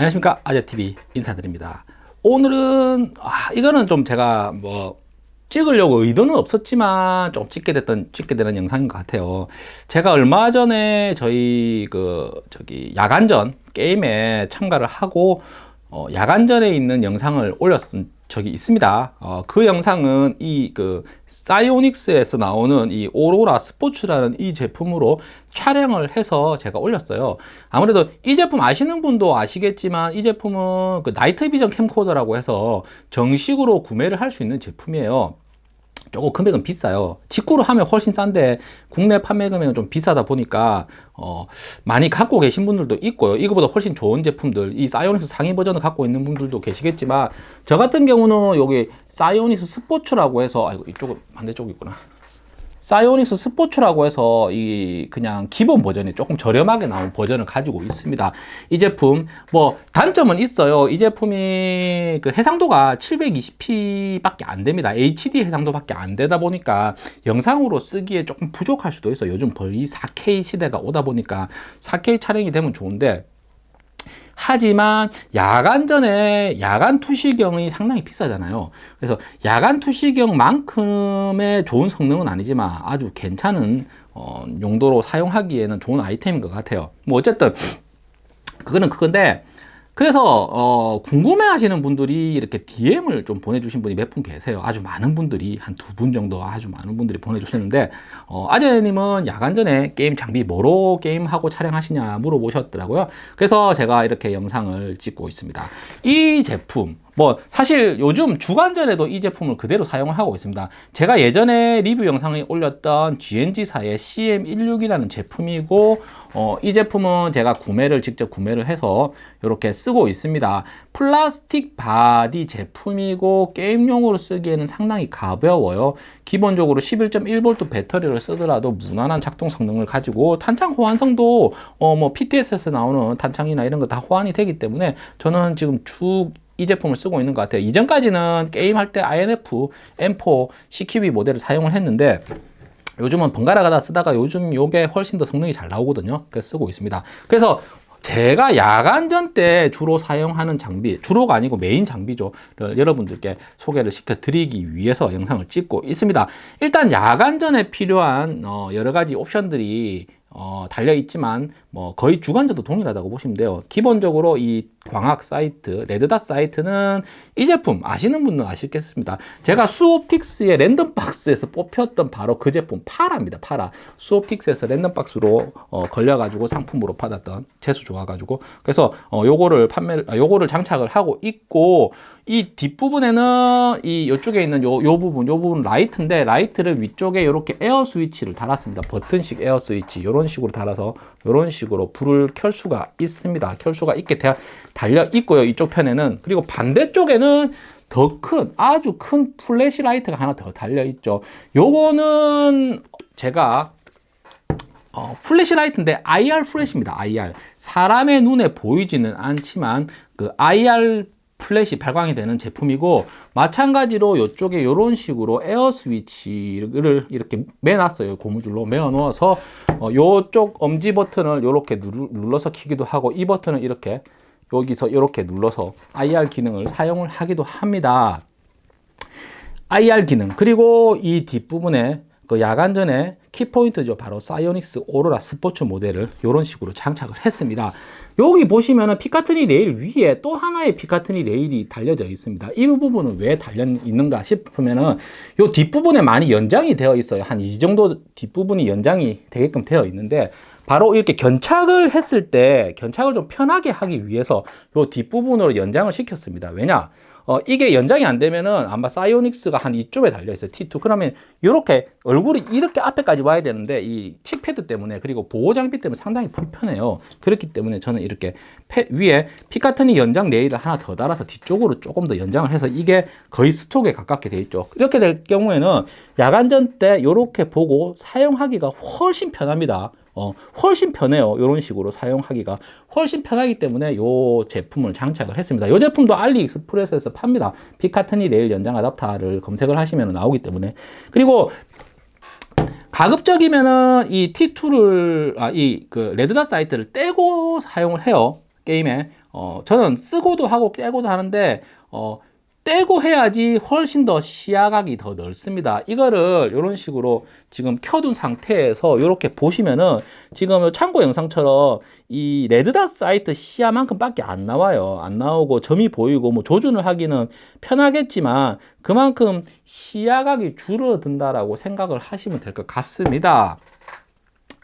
안녕하십니까. 아재TV 인사드립니다. 오늘은 아, 이거는 좀 제가 뭐 찍으려고 의도는 없었지만 좀 찍게 됐던 찍게 되는 영상인 것 같아요. 제가 얼마 전에 저희 그 저기 야간전 게임에 참가를 하고 어, 야간전에 있는 영상을 올렸은 적이 있습니다. 어, 그 영상은 이 그 사이오닉스에서 나오는 이 오로라 스포츠라는 이 제품으로 촬영을 해서 제가 올렸어요. 아무래도 이 제품 아시는 분도 아시겠지만 이 제품은 그 나이트 비전 캠코더라고 해서 정식으로 구매를 할 수 있는 제품이에요 조금 금액은 비싸요. 직구로 하면 훨씬 싼데 국내 판매 금액은 좀 비싸다 보니까 어, 많이 갖고 계신 분들도 있고요. 이거보다 훨씬 좋은 제품들 이 사이오닉스 상위 버전을 갖고 있는 분들도 계시겠지만 저 같은 경우는 여기 사이오닉스 스포츠라고 해서 아이고 이쪽은 반대쪽 있구나 사이오닉스 스포츠라고 해서 이 그냥 기본 버전이 조금 저렴하게 나온 버전을 가지고 있습니다. 이 제품 뭐 단점은 있어요. 이 제품이 그 해상도가 720p 밖에 안 됩니다. HD 해상도 밖에 안 되다 보니까 영상으로 쓰기에 조금 부족할 수도 있어요. 요즘 거의 4K 시대가 오다 보니까 4K 촬영이 되면 좋은데 하지만 야간 전에 야간 투시경이 상당히 비싸잖아요. 그래서 야간 투시경만큼의 좋은 성능은 아니지만 아주 괜찮은 어, 용도로 사용하기에는 좋은 아이템인 것 같아요. 뭐 어쨌든 그거는 그건데 그래서 어, 궁금해 하시는 분들이 이렇게 DM을 좀 보내주신 분이 몇 분 계세요. 아주 많은 분들이 한 두 분 정도 아주 많은 분들이 보내주셨는데 어, 아재님은 야간 전에 게임 장비 뭐로 게임하고 촬영하시냐 물어보셨더라고요. 그래서 제가 이렇게 영상을 찍고 있습니다. 이 제품 뭐 사실 요즘 주간전에도 이 제품을 그대로 사용을 하고 있습니다. 제가 예전에 리뷰 영상에 올렸던 GNG사의 CM16이라는 제품이고 어, 이 제품은 제가 구매를 직접 구매를 해서 이렇게 쓰고 있습니다. 플라스틱 바디 제품이고 게임용으로 쓰기에는 상당히 가벼워요. 기본적으로 11.1V 배터리를 쓰더라도 무난한 작동 성능을 가지고 탄창 호환성도 어, 뭐 PTS에서 나오는 탄창이나 이런 거 다 호환이 되기 때문에 저는 지금 쭉 이 제품을 쓰고 있는 것 같아요. 이전까지는 게임할 때 INF, M4, CQB 모델을 사용을 했는데 요즘은 번갈아 가다 쓰다가 요즘 요게 훨씬 더 성능이 잘 나오거든요. 그래서 쓰고 있습니다. 그래서 제가 야간전 때 주로 사용하는 장비 주로가 아니고 메인 장비죠. 여러분들께 소개를 시켜 드리기 위해서 영상을 찍고 있습니다. 일단 야간전에 필요한 어, 여러 가지 옵션들이 어, 달려 있지만 뭐 거의 주간전에도 동일하다고 보시면 돼요. 기본적으로 이 광학 사이트 red dot sight는 이 제품 아시는 분은 아시겠습니다. 제가 수옵틱스의 랜덤박스에서 뽑혔던 바로 그 제품 파라입니다 파라. 수옵틱스에서 랜덤박스로 어, 걸려 가지고 상품으로 받았던 재수 좋아 가지고. 그래서 어, 요거를 판매를 아, 요거를 장착을 하고 있고 이 뒷부분에는 이 이쪽에 있는 요, 요 부분 요 부분 라이트인데 라이트를 위쪽에 이렇게 에어 스위치를 달았습니다. 버튼식 에어 스위치. 이런 식으로 달아서 이런 식으로 불을 켤 수가 있습니다. 켤 수가 있게 달려 있고요 이쪽 편에는. 그리고 반대쪽에는 더 큰 아주 큰 플래시 라이트가 하나 더 달려 있죠. 요거는 제가 어, 플래시 라이트인데 IR 플래시입니다 IR 사람의 눈에 보이지는 않지만 그 IR 플래시 발광이 되는 제품이고 마찬가지로 이쪽에 이런 식으로 에어 스위치를 이렇게 매놨어요. 고무줄로 매어 놓아서 어, 이쪽 엄지 버튼을 이렇게 눌러서 키기도 하고 이 버튼을 이렇게 여기서 이렇게 눌러서 IR 기능을 사용을 하기도 합니다. IR 기능. 그리고 이 뒷부분에 그 야간 전에 키포인트죠. 바로 사이오닉스 오로라 스포츠 모델을 이런 식으로 장착을 했습니다. 여기 보시면은 피카트니 레일 위에 또 하나의 피카트니 레일이 달려져 있습니다. 이 부분은 왜 달려 있는가 싶으면은 요 뒷부분에 많이 연장이 되어 있어요. 한 이 정도 뒷부분이 연장이 되게끔 되어 있는데 바로 이렇게 견착을 했을 때 견착을 좀 편하게 하기 위해서 요 뒷부분으로 연장을 시켰습니다. 왜냐 어, 이게 연장이 안 되면은 아마 사이오닉스가 한 이쪽에 달려 있어요. T2 그러면 이렇게 얼굴이 이렇게 앞에까지 와야 되는데 이 칙패드 때문에 그리고 보호 장비 때문에 상당히 불편해요. 그렇기 때문에 저는 이렇게 패, 위에 피카트니 연장 레일을 하나 더 달아서 뒤쪽으로 조금 더 연장을 해서 이게 거의 스톡에 가깝게 돼 있죠. 이렇게 될 경우에는 야간전 때 이렇게 보고 사용하기가 훨씬 편합니다 어, 훨씬 편해요. 이런 식으로 사용하기가 훨씬 편하기 때문에 이 제품을 장착을 했습니다. 이 제품도 알리익스프레스에서 팝니다. Picatinny 레일 연장 아답터를 검색을 하시면 나오기 때문에. 그리고 가급적이면은 이 T2를 아, 이그 red dot sight를 떼고 사용을 해요. 게임에. 어, 저는 끼고도 하고 떼고도 하는데 어, 떼고 해야지 훨씬 더 시야각이 더 넓습니다. 이거를 이런 식으로 지금 켜둔 상태에서 이렇게 보시면은 지금 참고 영상처럼 이 red dot sight 시야만큼 밖에 안 나와요. 안 나오고 점이 보이고 뭐 조준을 하기는 편하겠지만 그만큼 시야각이 줄어든다라고 생각을 하시면 될 것 같습니다.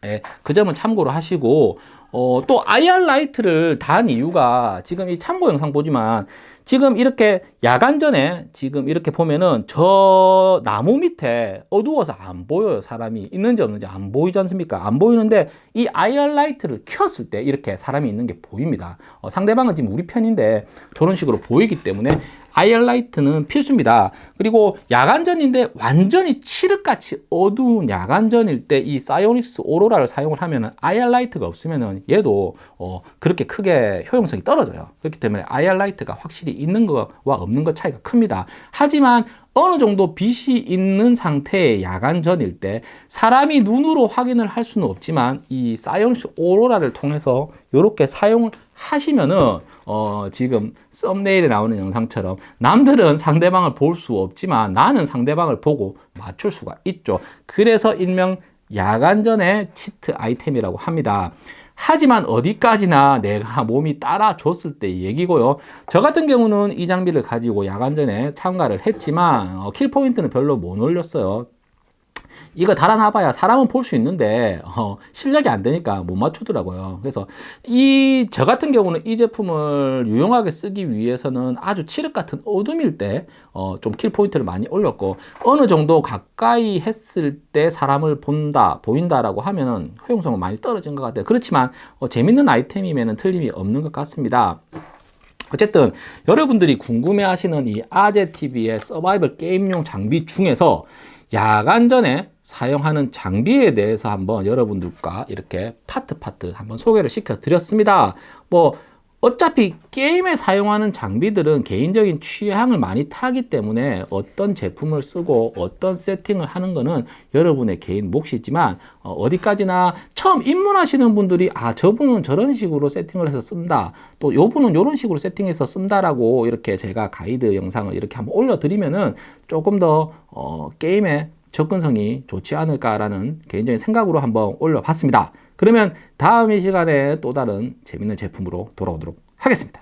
예, 그 점은 참고로 하시고 어, 또 IR 라이트를 단 이유가 지금 이 참고 영상 보지만 지금 이렇게 야간 전에 지금 이렇게 보면은 저 나무 밑에 어두워서 안 보여요. 사람이 있는지 없는지 안 보이지 않습니까? 안 보이는데 이 IR 라이트를 켰을 때 이렇게 사람이 있는 게 보입니다. 어, 상대방은 지금 우리 편인데 저런 식으로 보이기 때문에 IR 라이트는 필수입니다. 그리고 야간전인데 완전히 칠흑같이 어두운 야간전일 때 이 사이오닉스 오로라를 사용을 하면 IR 라이트가 없으면 얘도 어 그렇게 크게 효용성이 떨어져요. 그렇기 때문에 IR 라이트가 확실히 있는 것과 없는 것 차이가 큽니다. 하지만 어느 정도 빛이 있는 상태의 야간전일 때 사람이 눈으로 확인을 할 수는 없지만 이 사이오닉스 오로라를 통해서 이렇게 사용을 하시면은 어 지금 썸네일에 나오는 영상처럼 남들은 상대방을 볼 수 없지만 나는 상대방을 보고 맞출 수가 있죠. 그래서 일명 야간전의 치트 아이템이라고 합니다. 하지만 어디까지나 내가 몸이 따라줬을 때 얘기고요. 저 같은 경우는 이 장비를 가지고 야간전에 참가를 했지만 어, kill point는 별로 못 올렸어요. 이거 달아놔봐야 사람은 볼 수 있는데 어, 실력이 안 되니까 못 맞추더라고요. 그래서 이 저 같은 경우는 이 제품을 유용하게 쓰기 위해서는 아주 칠흑 같은 어둠일 때 어, 좀 kill point를 많이 올렸고 어느 정도 가까이 했을 때 사람을 본다 보인다 라고 하면은 효용성은 많이 떨어진 것 같아요. 그렇지만 어, 재밌는 아이템이면 틀림이 없는 것 같습니다. 어쨌든 여러분들이 궁금해 하시는 이 아제TV의 서바이벌 게임용 장비 중에서 야간 전에 사용하는 장비에 대해서 한번 여러분들과 이렇게 파트 파트 한번 소개를 시켜 드렸습니다. 뭐 어차피 게임에 사용하는 장비들은 개인적인 취향을 많이 타기 때문에 어떤 제품을 쓰고 어떤 세팅을 하는 것은 여러분의 개인 몫이지만 어, 디까지나 처음 입문하시는 분들이 아 저분은 저런 식으로 세팅을 해서 쓴다 또 요분은 이런 식으로 세팅해서 쓴다라고 이렇게 제가 가이드 영상을 이렇게 한번 올려드리면은 조금 더 어, 게임에 접근성이 좋지 않을까라는 개인적인 생각으로 한번 올려봤습니다. 그러면 다음 이 시간에 또 다른 재밌는 제품으로 돌아오도록 하겠습니다.